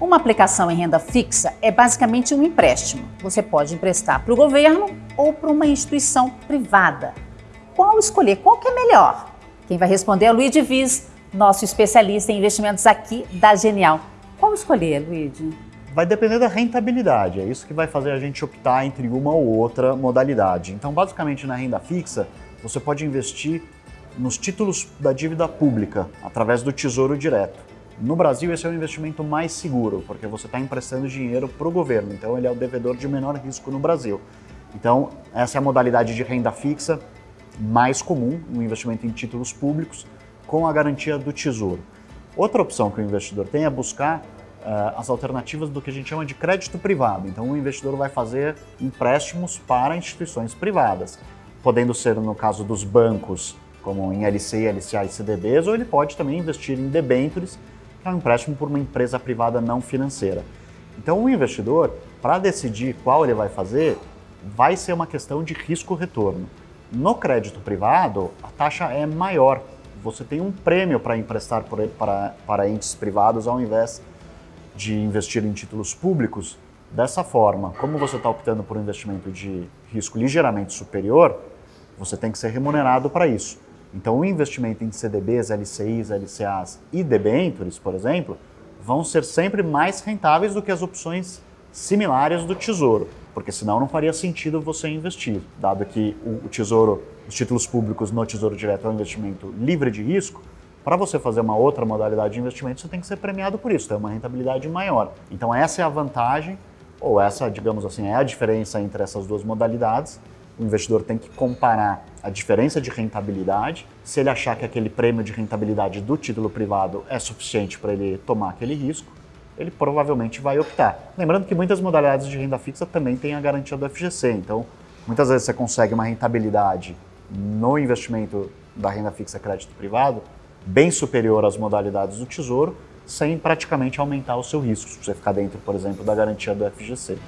Uma aplicação em renda fixa é basicamente um empréstimo. Você pode emprestar para o governo ou para uma instituição privada. Qual escolher? Qual que é melhor? Quem vai responder é Luiz Viz, nosso especialista em investimentos aqui da Genial. Qual escolher, Luiz? Vai depender da rentabilidade, é isso que vai fazer a gente optar entre uma ou outra modalidade. Então, basicamente, na renda fixa, você pode investir nos títulos da dívida pública, através do Tesouro Direto. No Brasil, esse é o investimento mais seguro, porque você está emprestando dinheiro para o governo, então ele é o devedor de menor risco no Brasil. Então, essa é a modalidade de renda fixa mais comum, um investimento em títulos públicos, com a garantia do Tesouro. Outra opção que o investidor tem é buscar uh, as alternativas do que a gente chama de crédito privado. Então, o investidor vai fazer empréstimos para instituições privadas, podendo ser, no caso dos bancos, como em LCI, LCA e CDBs, ou ele pode também investir em debêntures, um empréstimo por uma empresa privada não financeira. Então, o investidor, para decidir qual ele vai fazer, vai ser uma questão de risco-retorno. No crédito privado, a taxa é maior. Você tem um prêmio para emprestar para, para entes privados ao invés de investir em títulos públicos. Dessa forma, como você está optando por um investimento de risco ligeiramente superior, você tem que ser remunerado para isso. Então, o investimento em CDBs, LCIs, LCAs e debentures, por exemplo, vão ser sempre mais rentáveis do que as opções similares do Tesouro, porque senão não faria sentido você investir, dado que o Tesouro, os títulos públicos no Tesouro Direto é um investimento livre de risco, para você fazer uma outra modalidade de investimento, você tem que ser premiado por isso, ter uma rentabilidade maior. Então essa é a vantagem, ou essa, digamos assim, é a diferença entre essas duas modalidades, o investidor tem que comparar a diferença de rentabilidade. Se ele achar que aquele prêmio de rentabilidade do título privado é suficiente para ele tomar aquele risco, ele provavelmente vai optar. Lembrando que muitas modalidades de renda fixa também têm a garantia do FGC, então muitas vezes você consegue uma rentabilidade no investimento da renda fixa crédito privado bem superior às modalidades do Tesouro, sem praticamente aumentar o seu risco, se você ficar dentro, por exemplo, da garantia do FGC.